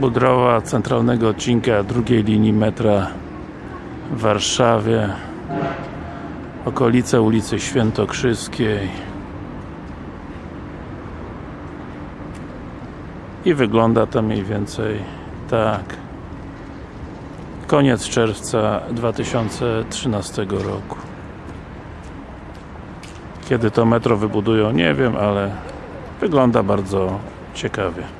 budowa centralnego odcinka drugiej linii metra w Warszawie. Okolice ulicy Świętokrzyskiej i wygląda to mniej więcej tak. Koniec czerwca 2013 roku. Kiedy to metro wybudują nie wiem, ale wygląda bardzo ciekawie.